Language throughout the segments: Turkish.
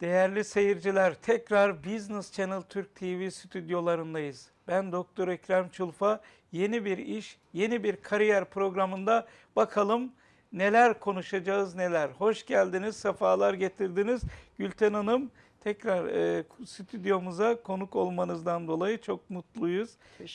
Değerli seyirciler, tekrar Business Channel Türk TV stüdyolarındayız. Ben Doktor Ekrem Çulfa. Yeni bir iş, yeni bir kariyer programında bakalım neler konuşacağız neler. Hoş geldiniz, sefalar getirdiniz. Gülten Hanım tekrar e, stüdyomuza konuk olmanızdan dolayı çok mutluyuz.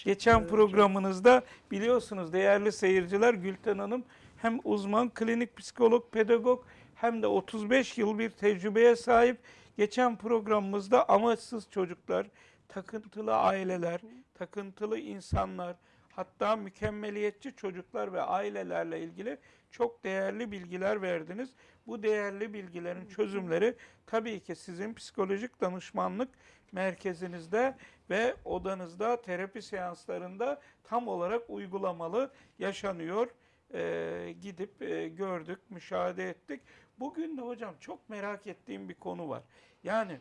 Geçen programınızda biliyorsunuz değerli seyirciler Gülten Hanım hem uzman klinik psikolog, pedagog hem de 35 yıl bir tecrübeye sahip. Geçen programımızda amaçsız çocuklar, takıntılı aileler, takıntılı insanlar, hatta mükemmeliyetçi çocuklar ve ailelerle ilgili çok değerli bilgiler verdiniz. Bu değerli bilgilerin çözümleri tabii ki sizin psikolojik danışmanlık merkezinizde ve odanızda terapi seanslarında tam olarak uygulamalı yaşanıyor. Ee, gidip e, gördük, müşahede ettik. Bugün de hocam çok merak ettiğim bir konu var. Yani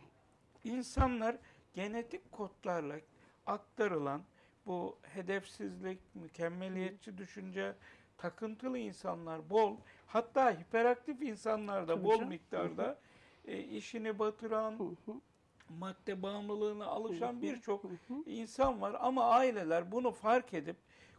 insanlar genetik kodlarla aktarılan bu hedefsizlik, mükemmeliyetçi düşünce, takıntılı insanlar bol, hatta hiperaktif insanlar da Tabii bol canım. miktarda e, işini batıran, madde bağımlılığına alışan birçok insan var. Ama aileler bunu fark edip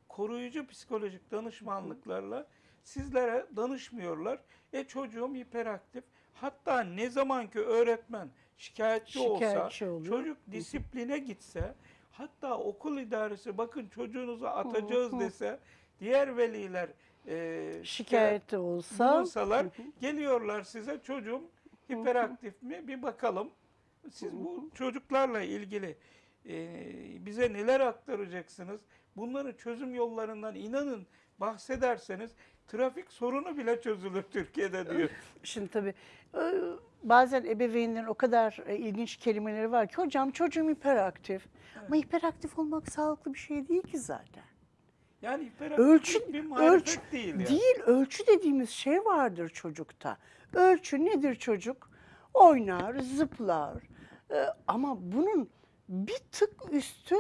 koruyucu psikolojik danışmanlıklarla sizlere danışmıyorlar. E çocuğum hiperaktif. Hatta ne zaman ki öğretmen şikayetçi, olsa, Şikayetçi oluyor. çocuk disipline gitse, hatta okul idaresi bakın çocuğunuzu atacağız dese, diğer veliler e, Şikayet de olsa bulunsalar geliyorlar size çocuğum hiperaktif mi? Bir bakalım. Siz bu çocuklarla ilgili e, bize neler aktaracaksınız? Bunların çözüm yollarından inanın bahsederseniz trafik sorunu bile çözülür Türkiye'de diyor. şimdi tabii bazen ebeveynlerin o kadar e, ilginç kelimeleri var ki hocam çocuğum hiperaktif. Ama hiperaktif olmak sağlıklı bir şey değil ki zaten. Yani hiperaktif Ölçü, bir ölçü değil yani. değil, ölçü dediğimiz şey vardır çocukta. Ölçü nedir çocuk? Oynar, zıplar. E, ama bunun bir tık üstü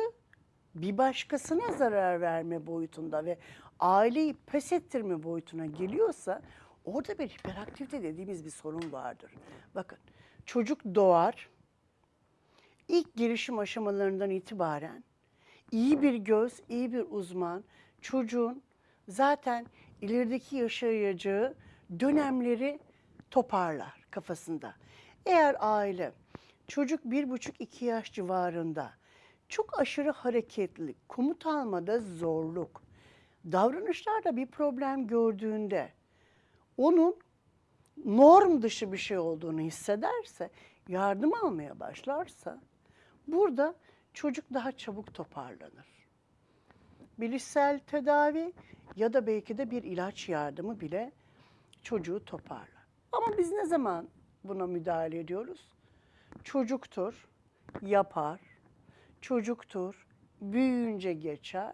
bir başkasına zarar verme boyutunda ve aileyi pes ettirme boyutuna geliyorsa orada bir hiperaktivite dediğimiz bir sorun vardır. Bakın çocuk doğar, ilk gelişim aşamalarından itibaren iyi bir göz, iyi bir uzman çocuğun zaten ilerideki yaşayacağı dönemleri toparlar kafasında. Eğer aile çocuk bir buçuk iki yaş civarında çok aşırı hareketli, komut almada zorluk, davranışlarda bir problem gördüğünde onun norm dışı bir şey olduğunu hissederse, yardım almaya başlarsa burada çocuk daha çabuk toparlanır. Bilişsel tedavi ya da belki de bir ilaç yardımı bile çocuğu toparlar. Ama biz ne zaman buna müdahale ediyoruz? Çocuktur, yapar, çocuktur, büyüyünce geçer.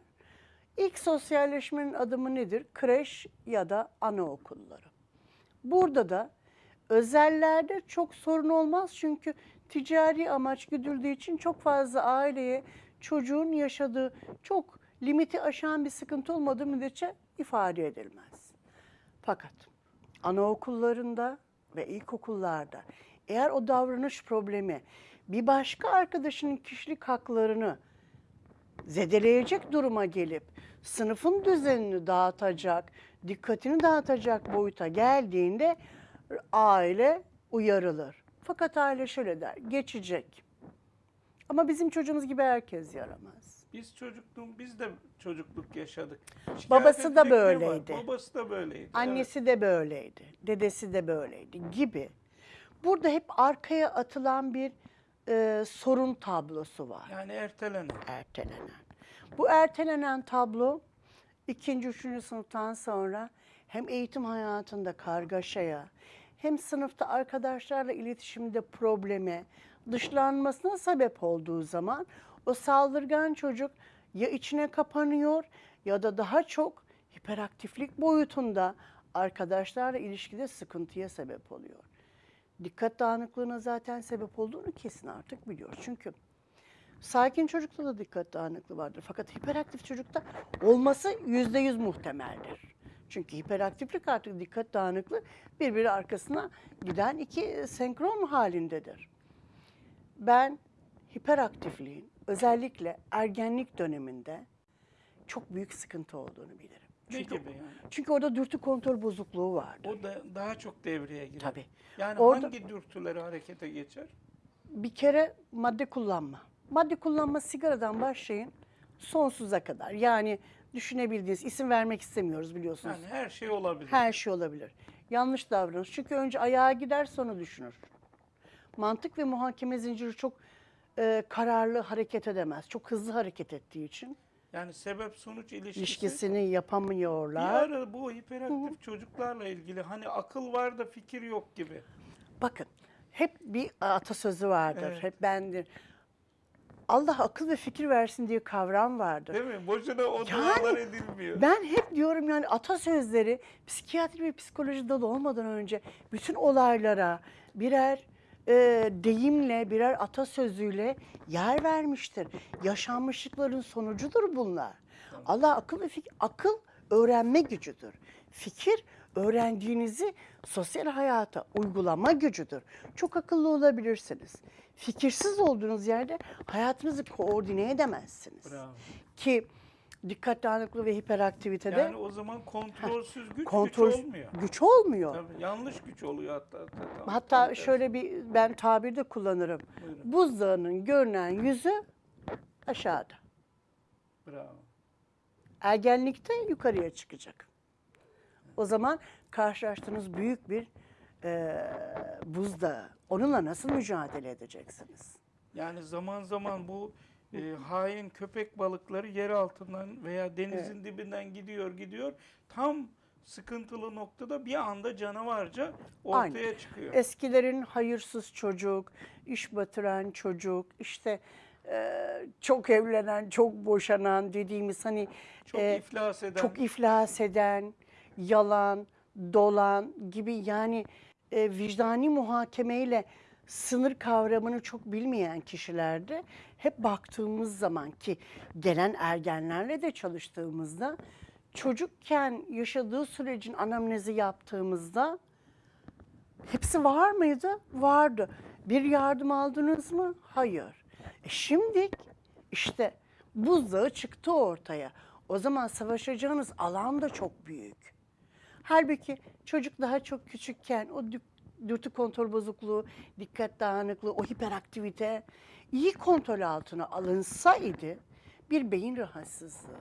İlk sosyalleşmenin adımı nedir? Kreş ya da anaokulları. Burada da özellerde çok sorun olmaz çünkü ticari amaç güdüldüğü için çok fazla aileye çocuğun yaşadığı çok limiti aşan bir sıkıntı olmadığı müddetçe ifade edilmez. Fakat anaokullarında ve ilkokullarda eğer o davranış problemi bir başka arkadaşının kişilik haklarını zedeleyecek duruma gelip sınıfın düzenini dağıtacak, dikkatini dağıtacak boyuta geldiğinde aile uyarılır. Fakat aile şöyle der, geçecek. Ama bizim çocuğumuz gibi herkes yaramaz. Biz çocukluğum, biz de çocukluk yaşadık. Şikayet Babası da böyleydi. Babası da böyleydi. evet. Annesi de böyleydi, dedesi de böyleydi gibi. Burada hep arkaya atılan bir e, sorun tablosu var. Yani ertelenen. ertelenen. Bu ertelenen tablo ikinci, üçüncü sınıftan sonra hem eğitim hayatında kargaşaya hem sınıfta arkadaşlarla iletişimde probleme, dışlanmasına sebep olduğu zaman o saldırgan çocuk ya içine kapanıyor ya da daha çok hiperaktiflik boyutunda arkadaşlarla ilişkide sıkıntıya sebep oluyor. Dikkat dağınıklığına zaten sebep olduğunu kesin artık biliyoruz. Çünkü Sakin çocukta da dikkat dağınıklığı vardır. Fakat hiperaktif çocukta olması yüzde yüz muhtemeldir. Çünkü hiperaktiflik artık dikkat dağınıklığı birbiri arkasına giden iki senkron halindedir. Ben hiperaktifliğin özellikle ergenlik döneminde çok büyük sıkıntı olduğunu bilirim. Ne Çünkü, gibi yani? çünkü orada dürtü kontrol bozukluğu vardır. O da daha çok devreye girer. Tabii. Yani Orada- hangi dürtüleri harekete geçer? Bir kere madde kullanma. Madde kullanma sigaradan başlayın sonsuza kadar. Yani düşünebildiğiniz isim vermek istemiyoruz biliyorsunuz. Yani her şey olabilir. Her şey olabilir. Yanlış davranış. Çünkü önce ayağa gider sonra düşünür. Mantık ve muhakeme zinciri çok e, kararlı hareket edemez. Çok hızlı hareket ettiği için Yani sebep sonuç ilişkisi. ilişkisini Bir yapamıyorlar. ara bu hiperaktif çocuklarla ilgili hani akıl var da fikir yok gibi. Bakın hep bir atasözü vardır. Evet. Hep bendir. Allah akıl ve fikir versin diye kavram vardır. Değil mi? Boşuna o Yani dualar edilmiyor. Ben hep diyorum yani atasözleri psikiyatri ve psikoloji dalı olmadan önce bütün olaylara birer e, deyimle, birer atasözüyle yer vermiştir. Yaşanmışlıkların sonucudur bunlar. Allah akıl ve fikir, akıl öğrenme gücüdür. Fikir öğrendiğinizi sosyal hayata uygulama gücüdür. Çok akıllı olabilirsiniz. Fikirsiz olduğunuz yerde hayatınızı koordine edemezsiniz. Bravo. Ki dikkat dağınıklığı ve hiperaktivitede Yani o zaman kontrolsüz güç kontrol güç olmuyor. güç olmuyor. Tabii, yanlış güç oluyor hatta. hatta, Hatta tam şöyle bir ben tabirde kullanırım. Buyurun. Buzdağının görünen yüzü aşağıda. Bravo. Ergenlikte yukarıya çıkacak. O zaman karşılaştığınız büyük bir e, buzdağı. Onunla nasıl mücadele edeceksiniz? Yani zaman zaman bu e, hain köpek balıkları yer altından veya denizin dibinden gidiyor gidiyor. Tam sıkıntılı noktada bir anda canavarca ortaya Aynen. çıkıyor. Eskilerin hayırsız çocuk, iş batıran çocuk, işte e, çok evlenen, çok boşanan dediğimiz hani çok e, iflas eden. çok iflas eden, yalan, dolan gibi yani e, vicdani muhakemeyle sınır kavramını çok bilmeyen kişilerde hep baktığımız zaman ki gelen ergenlerle de çalıştığımızda çocukken yaşadığı sürecin anamnezi yaptığımızda hepsi var mıydı? Vardı. Bir yardım aldınız mı? Hayır. E şimdi işte buzdağı çıktı ortaya. O zaman savaşacağınız alan da çok büyük. Halbuki çocuk daha çok küçükken o dü- dürtü kontrol bozukluğu, dikkat dağınıklığı, o hiperaktivite iyi kontrol altına alınsaydı bir beyin rahatsızlığı.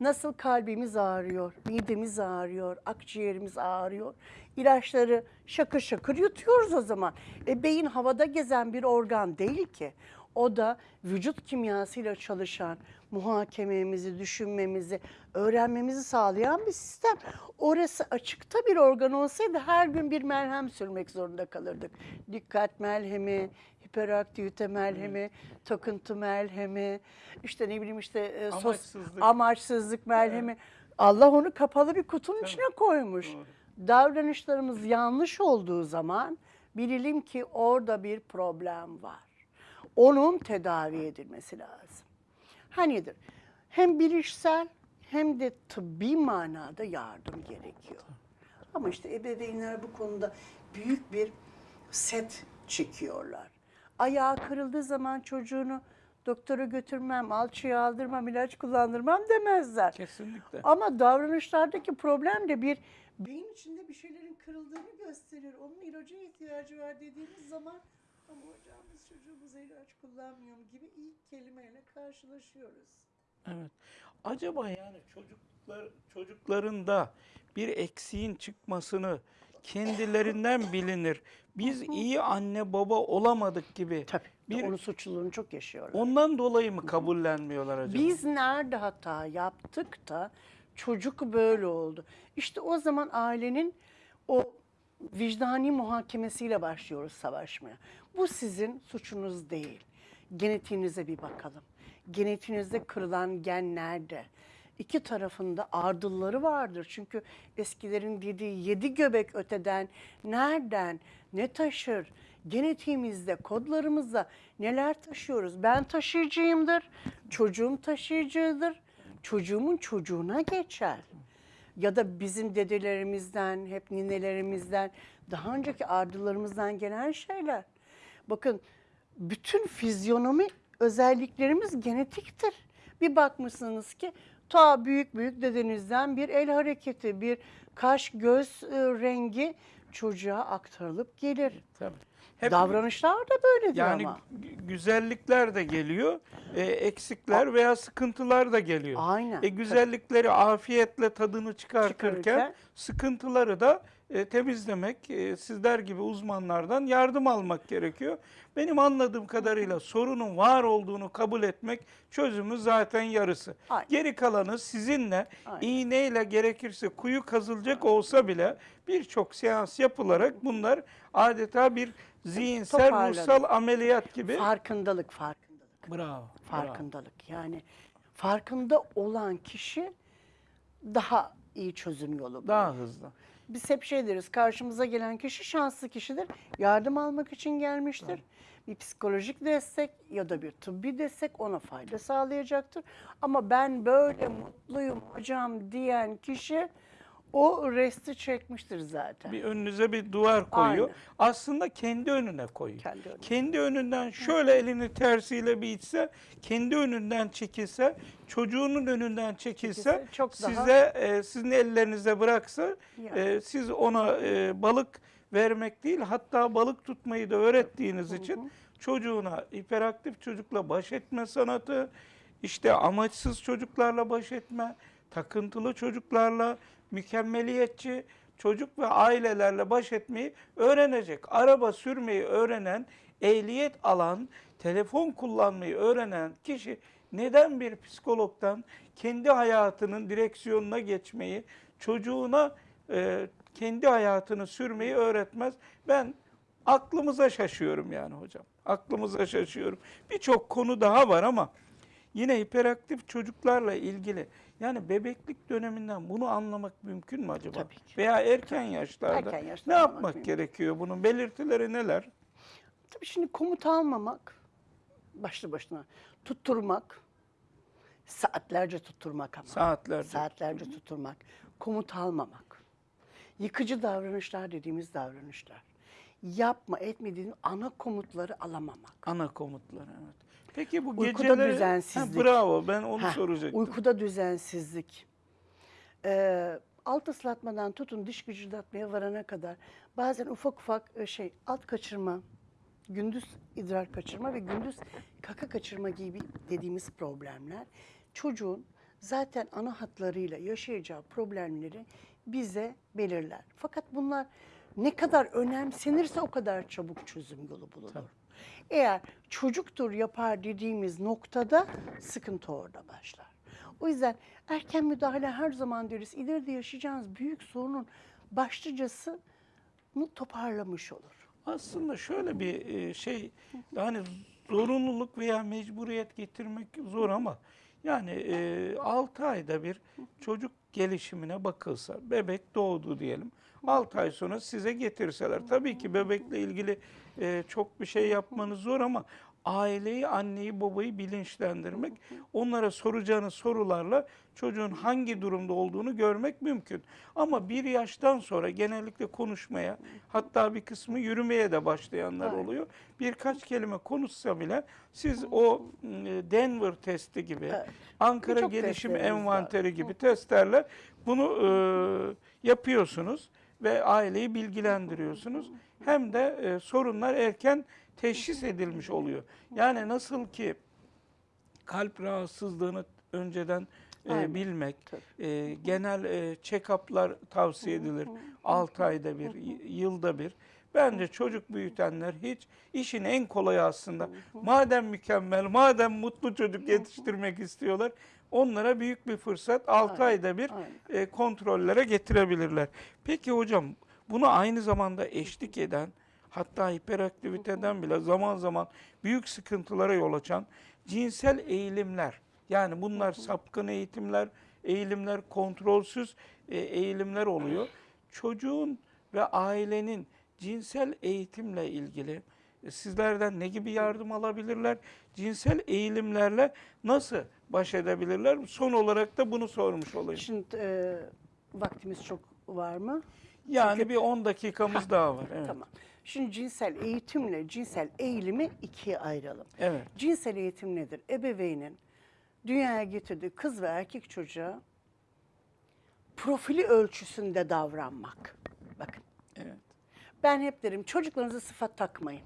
Nasıl kalbimiz ağrıyor, midemiz ağrıyor, akciğerimiz ağrıyor. İlaçları şakır şakır yutuyoruz o zaman. E beyin havada gezen bir organ değil ki. O da vücut kimyasıyla çalışan, muhakememizi, düşünmemizi, öğrenmemizi sağlayan bir sistem. Orası açıkta bir organ olsaydı her gün bir merhem sürmek zorunda kalırdık. Dikkat merhemi, hiperaktivite merhemi, takıntı merhemi, işte ne bileyim işte e, sos- Amaçsızlık. amaçsızlık merhemi. Allah onu kapalı bir kutunun içine koymuş. Doğru. Davranışlarımız yanlış olduğu zaman bilelim ki orada bir problem var. Onun tedavi edilmesi lazım. Hanidir? Hem bilişsel hem de tıbbi manada yardım gerekiyor. Ama işte ebeveynler bu konuda büyük bir set çekiyorlar. Ayağı kırıldığı zaman çocuğunu doktora götürmem, alçıya aldırmam, ilaç kullandırmam demezler. Kesinlikle. Ama davranışlardaki problem de bir beyin içinde bir şeylerin kırıldığını gösterir. Onun ilaca ihtiyacı var dediğimiz zaman ama hocam biz çocuğumuza ilaç kullanmıyor mu gibi ilk kelimeyle karşılaşıyoruz. Evet. Acaba yani çocuklar çocukların da bir eksiğin çıkmasını kendilerinden bilinir. Biz iyi anne baba olamadık gibi. Tabii. Bir- Onun suçluluğunu çok yaşıyorlar. Ondan dolayı mı kabullenmiyorlar acaba? Biz nerede hata yaptık da çocuk böyle oldu. İşte o zaman ailenin o vicdani muhakemesiyle başlıyoruz savaşmaya. Bu sizin suçunuz değil. Genetiğinize bir bakalım. Genetiğinizde kırılan gen nerede? İki tarafında ardılları vardır. Çünkü eskilerin dediği yedi göbek öteden nereden ne taşır? genetiğimizde, kodlarımızda neler taşıyoruz? Ben taşıyıcıyımdır, çocuğum taşıyıcıdır, çocuğumun çocuğuna geçer. Ya da bizim dedelerimizden, hep ninelerimizden, daha önceki ardılarımızdan gelen şeyler. Bakın bütün fizyonomi özelliklerimiz genetiktir. Bir bakmışsınız ki ta büyük büyük dedenizden bir el hareketi, bir kaş göz e, rengi çocuğa aktarılıp gelir. Tabii. Hep Davranışlar da böyledir yani ama. gü- güzellikler de geliyor, e, eksikler veya sıkıntılar da geliyor. Aynen. E, güzellikleri afiyetle tadını çıkartırken Çıkarırken- sıkıntıları da e, temizlemek, e, sizler gibi uzmanlardan yardım almak gerekiyor. Benim anladığım kadarıyla sorunun var olduğunu kabul etmek çözümün zaten yarısı. Aynen. Geri kalanı sizinle Aynen. iğneyle gerekirse kuyu kazılacak olsa bile birçok seans yapılarak bunlar adeta bir zihinsel Toparlanır. ruhsal ameliyat gibi. Farkındalık, farkındalık. Bravo. bravo. Farkındalık. Yani farkında olan kişi daha iyi çözüm yolu bulur. Daha hızlı. Biz hep şey deriz, karşımıza gelen kişi şanslı kişidir. Yardım almak için gelmiştir. Bir psikolojik destek ya da bir tıbbi destek ona fayda sağlayacaktır. Ama ben böyle mutluyum hocam diyen kişi o resti çekmiştir zaten. Bir önünüze bir duvar koyuyor. Aynen. Aslında kendi önüne koyuyor. Kendi önüne. Kendi önünden şöyle elini tersiyle bir itse, kendi önünden çekilse, çocuğunun önünden çekilse, Çekilse çok daha- size e, sizin ellerinize bıraksa, Yani. e, siz ona e, balık vermek değil, hatta balık tutmayı da öğrettiğiniz için çocuğuna hiperaktif çocukla baş etme sanatı, işte amaçsız çocuklarla baş etme, takıntılı çocuklarla, mükemmeliyetçi çocuk ve ailelerle baş etmeyi öğrenecek. Araba sürmeyi öğrenen, ehliyet alan, telefon kullanmayı öğrenen kişi neden bir psikologdan kendi hayatının direksiyonuna geçmeyi, çocuğuna e, kendi hayatını sürmeyi öğretmez? Ben aklımıza şaşıyorum yani hocam. Aklımıza şaşıyorum. Birçok konu daha var ama yine hiperaktif çocuklarla ilgili yani bebeklik döneminden bunu anlamak mümkün mü acaba? Tabii ki. Veya erken yaşlarda Erken yaşta ne yapmak mümkün. gerekiyor? Bunun belirtileri neler? Tabii şimdi komut almamak, başlı başına tutturmak, saatlerce tutturmak ama. Saatlerce. Saatlerce tutturmak, komut almamak. Yıkıcı davranışlar dediğimiz davranışlar. Yapma etme dediğimiz ana komutları alamamak. Ana komutları evet. Peki bu Uykuda geceleri... düzensizlik. Ha, bravo ben onu Heh, soracaktım. Uykuda düzensizlik. Ee, alt ıslatmadan tutun diş gıcırdatmaya varana kadar bazen ufak ufak e, şey alt kaçırma, gündüz idrar kaçırma ve gündüz kaka kaçırma gibi dediğimiz problemler çocuğun zaten ana hatlarıyla yaşayacağı problemleri bize belirler. Fakat bunlar ne kadar önemsenirse o kadar çabuk çözüm yolu bulunur. Tabii. Eğer çocuktur yapar dediğimiz noktada sıkıntı orada başlar. O yüzden erken müdahale her zaman deriz. İleride yaşayacağınız büyük sorunun başlıcası toparlamış olur. Aslında şöyle bir e, şey yani zorunluluk veya mecburiyet getirmek zor ama yani e, 6 ayda bir çocuk gelişimine bakılsa bebek doğdu diyelim 6 ay sonra size getirseler tabii ki bebekle ilgili e, çok bir şey yapmanız zor ama aileyi anneyi babayı bilinçlendirmek onlara soracağınız sorularla çocuğun hangi durumda olduğunu görmek mümkün. Ama bir yaştan sonra genellikle konuşmaya hatta bir kısmı yürümeye de başlayanlar oluyor. Birkaç kelime konuşsa bile siz o Denver testi gibi Evet. Ankara Gelişim var. Envanteri gibi testlerle bunu e, yapıyorsunuz ve aileyi bilgilendiriyorsunuz. Hem de e, sorunlar erken teşhis edilmiş oluyor. Yani nasıl ki kalp rahatsızlığını önceden e, bilmek, Tabii. e, genel e, check-up'lar tavsiye edilir. 6 ayda bir, yılda bir. Bence çocuk büyütenler hiç işin en kolayı aslında. Madem mükemmel, madem mutlu çocuk yetiştirmek istiyorlar, onlara büyük bir fırsat 6 Aynen, ayda bir aynen. e, kontrollere getirebilirler. Peki hocam buna aynı zamanda eşlik eden hatta hiperaktiviteden bile zaman zaman büyük sıkıntılara yol açan cinsel eğilimler yani bunlar sapkın eğitimler, eğilimler kontrolsüz e, eğilimler oluyor. Çocuğun ve ailenin cinsel eğitimle ilgili sizlerden ne gibi yardım alabilirler? Cinsel eğilimlerle nasıl baş edebilirler? Son olarak da bunu sormuş olayım. Şimdi e, vaktimiz çok var mı? Yani bir 10 dakikamız daha var. Evet. Tamam. Şimdi cinsel eğitimle cinsel eğilimi ikiye ayıralım. Evet. Cinsel eğitim nedir? Ebeveynin dünyaya getirdiği kız ve erkek çocuğa profili ölçüsünde davranmak. Bakın Evet. ben hep derim çocuklarınıza sıfat takmayın.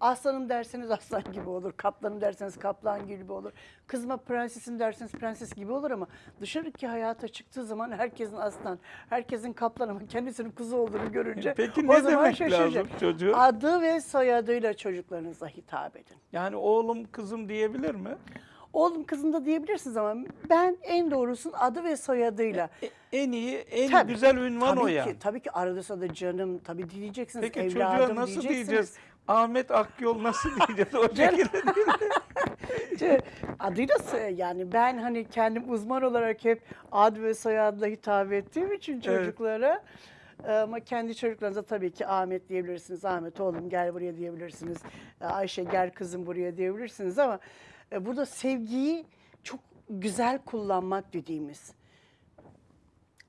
Aslanım derseniz aslan gibi olur, kaplanım derseniz kaplan gibi olur. Kızıma prensesim derseniz prenses gibi olur ama dışarıki hayata çıktığı zaman herkesin aslan, herkesin kaplan ama kendisinin kuzu olduğunu görünce Peki o ne demek şaşıracak. lazım çocuğa? Adı ve soyadıyla çocuklarınıza hitap edin. Yani oğlum kızım diyebilir mi? Oğlum kızım da diyebilirsiniz ama ben en doğrusunun adı ve soyadıyla. E, en iyi, en Tabii, güzel ünvan tabii o ki, yani. Tabii ki arada sırada canım tabii diyeceksiniz Peki evladım çocuğa nasıl diyeceksiniz. diyeceğiz? Ahmet Akyol nasıl diyeceğiz? O şekilde değil. Adıyla yani ben hani kendim uzman olarak hep ad ve soyadla hitap ettiğim için çocuklara ama kendi çocuklarınıza tabii ki Ahmet diyebilirsiniz. Ahmet oğlum gel buraya diyebilirsiniz. Ayşe gel kızım buraya diyebilirsiniz ama burada sevgiyi çok güzel kullanmak dediğimiz.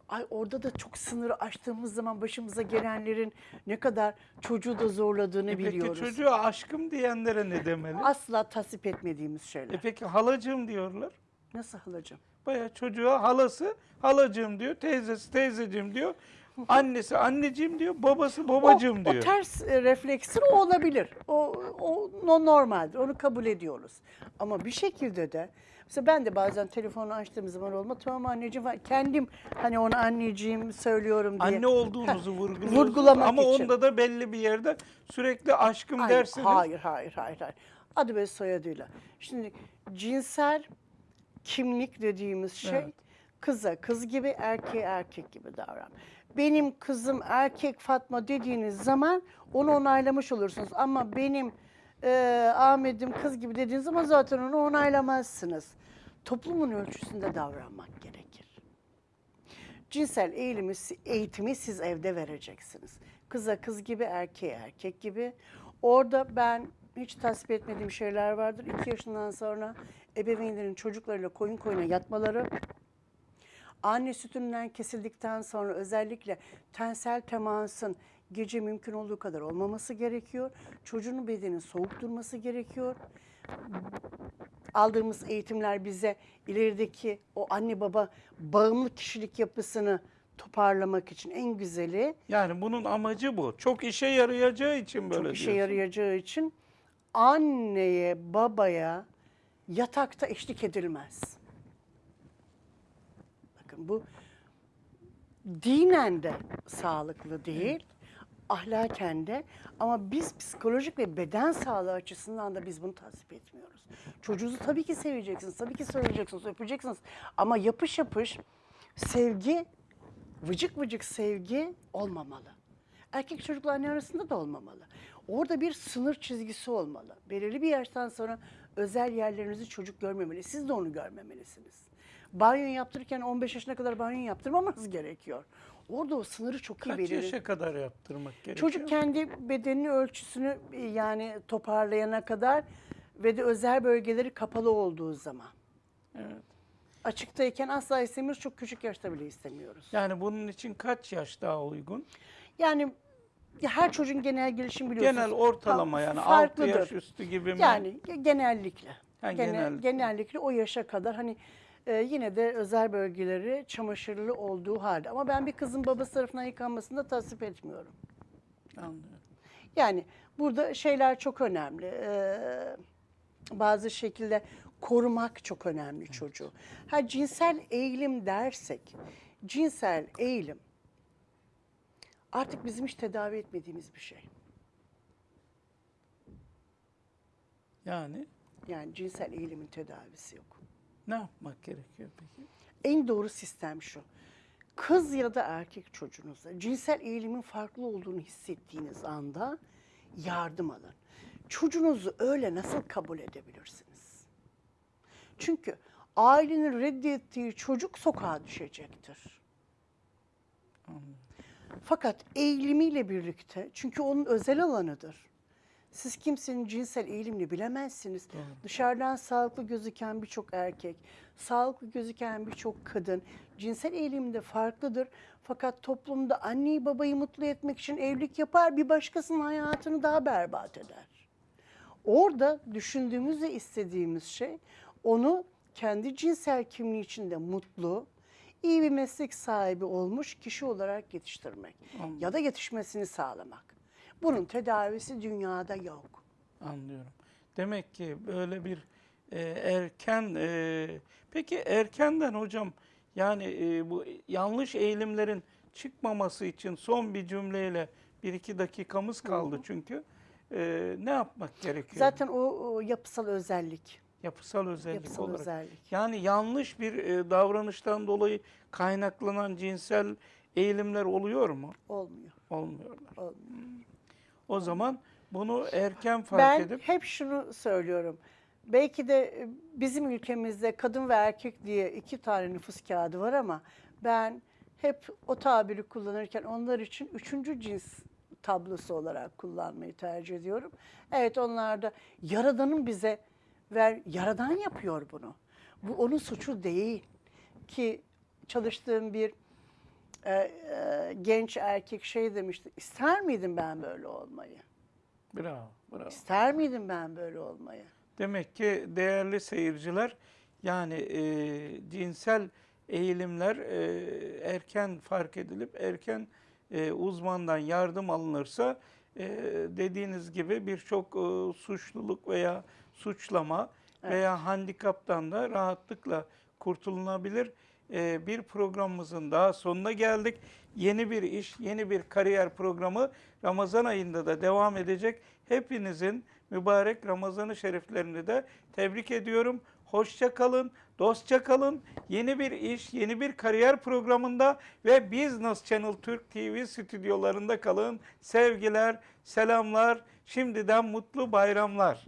Ay orada da çok sınırı aştığımız zaman başımıza gelenlerin ne kadar çocuğu da zorladığını E peki biliyoruz. çocuğa aşkım diyenlere ne demeli? Asla tasvip etmediğimiz şeyler. E peki halacığım diyorlar. Nasıl halacığım? Bayağı çocuğa halası halacığım diyor, teyzesi teyzeciğim diyor. Annesi anneciğim diyor, babası babacığım o, diyor. O ters e, refleksir o olabilir. O, o no- normaldir. Onu kabul ediyoruz. Ama bir şekilde de mesela ben de bazen telefonu açtığım zaman olma tamam anneciğim falan. kendim hani ona anneciğim söylüyorum diye. Anne olduğunuzu vurguluyorsunuz vurgulamak ama için. onda da belli bir yerde sürekli aşkım Hayır, dersiniz. Hayır, hayır, hayır, hayır. Adı ve soyadıyla. Şimdi cinsel kimlik dediğimiz şey Evet. kıza kız gibi, erkeğe erkek gibi davran. Benim kızım erkek Fatma dediğiniz zaman onu onaylamış olursunuz. Ama benim e, Ahmet'im kız gibi dediğiniz zaman zaten onu onaylamazsınız. Toplumun ölçüsünde davranmak gerekir. Cinsel eğilimi, eğitimi siz evde vereceksiniz. Kıza kız gibi, erkeğe erkek gibi. Orada ben hiç tasvip etmediğim şeyler vardır. İki yaşından sonra ebeveynlerin çocuklarıyla koyun koyuna yatmaları, anne sütünden kesildikten sonra özellikle tensel temasın gece mümkün olduğu kadar olmaması gerekiyor. Çocuğun bedenin soğuk durması gerekiyor aldığımız eğitimler bize ilerideki o anne baba bağımlı kişilik yapısını toparlamak için en güzeli Yani bunun amacı bu. Çok işe yarayacağı için böyle çok işe diyorsun. yarayacağı için anneye babaya yatakta eşlik edilmez. Bakın bu dinen de sağlıklı değil, ahlaken de ama biz psikolojik ve beden sağlığı açısından da biz bunu tasvip etmiyoruz. Çocuğunuzu tabii ki seveceksiniz, tabii ki söyleyeceksiniz, öpeceksiniz ama yapış yapış sevgi, vıcık vıcık sevgi olmamalı. Erkek çocukla anne arasında da olmamalı. Orada bir sınır çizgisi olmalı. Belirli bir yaştan sonra özel yerlerinizi çocuk görmemeli. Siz de onu görmemelisiniz. Banyo yaptırırken 15 yaşına kadar banyo yaptırmamanız gerekiyor. Orada o sınırı çok iyi Kaç belirli. yaşa kadar yaptırmak gerekiyor? Çocuk kendi bedenini ölçüsünü e, yani toparlayana kadar ve de özel bölgeleri kapalı olduğu zaman. Evet. Açıktayken asla istemiyoruz. Çok küçük yaşta bile istemiyoruz. Yani bunun için kaç yaş daha uygun? Yani ya her çocuğun genel gelişim biliyorsunuz. Genel ortalama yani 6 farklıdır. yaş üstü gibi mi? Yani ge- genellikle. Ha, Gene- genellikle. Genellikle o yaşa kadar hani e, yine de özel bölgeleri çamaşırlı olduğu halde. Ama ben bir kızın babası tarafından yıkanmasını da tasvip etmiyorum. Anlıyorum. Yani burada şeyler çok önemli. Ee, bazı şekilde korumak çok önemli çocuğu. Ha cinsel eğilim dersek, cinsel eğilim artık bizim hiç tedavi etmediğimiz bir şey. Yani Yani cinsel eğilimin tedavisi yok. Ne yapmak gerekiyor peki? En doğru sistem şu. Kız ya da erkek çocuğunuzda cinsel eğilimin farklı olduğunu hissettiğiniz anda yardım alın. Çocuğunuzu öyle nasıl kabul edebilirsiniz? Çünkü ailenin reddettiği çocuk sokağa düşecektir. Anlıyorum. Fakat eğilimiyle birlikte, çünkü onun özel alanıdır. Siz kimsenin cinsel eğilimini bilemezsiniz. Dışarıdan sağlıklı gözüken birçok erkek, sağlıklı gözüken birçok kadın cinsel eğilimde farklıdır. Fakat toplumda anneyi babayı mutlu etmek için evlilik yapar, bir başkasının hayatını daha berbat eder. Orada düşündüğümüz ve istediğimiz şey onu kendi cinsel kimliği içinde mutlu, iyi bir meslek sahibi olmuş kişi olarak yetiştirmek ya da yetişmesini sağlamak. Bunun tedavisi dünyada yok. Anlıyorum. Demek ki böyle bir e, erken e, peki erkenden hocam yani e, bu yanlış eğilimlerin çıkmaması için son bir cümleyle bir iki dakikamız kaldı çünkü E, ne yapmak gerekiyor? Zaten o, o yapısal özellik. yapısal özellik Yapısal olarak. özellik. Yani yanlış bir e, davranıştan dolayı kaynaklanan cinsel eğilimler oluyor mu? Olmuyor. Olmuyorlar. olmuyor. O zaman bunu erken fark Ben edip hep şunu söylüyorum. Belki de e, bizim ülkemizde kadın ve erkek diye iki tane nüfus kağıdı var ama ben hep o tabiri kullanırken onlar için üçüncü cins tablosu olarak kullanmayı tercih ediyorum. Evet onlar da Yaradan'ın bize ver, Yaradan yapıyor bunu. Bu onun suçu değil ki çalıştığım bir e, e, genç erkek şey demişti. İster miydim ben böyle olmayı? bravo, bravo. İster miydim ben böyle olmayı? Demek ki değerli seyirciler yani e, cinsel eğilimler e, erken fark edilip erken e, uzmandan yardım alınırsa e, dediğiniz gibi birçok e, suçluluk veya suçlama veya handikaptan da rahatlıkla kurtulunabilir. E, bir programımızın daha sonuna geldik. Yeni bir iş, yeni bir kariyer programı Ramazan ayında da devam edecek. Hepinizin mübarek Ramazan-ı Şeriflerini de tebrik ediyorum. Hoşça kalın, dostça kalın. Yeni bir iş, yeni bir kariyer programında ve Business Channel Türk TV stüdyolarında kalın. Sevgiler, selamlar, şimdiden mutlu bayramlar.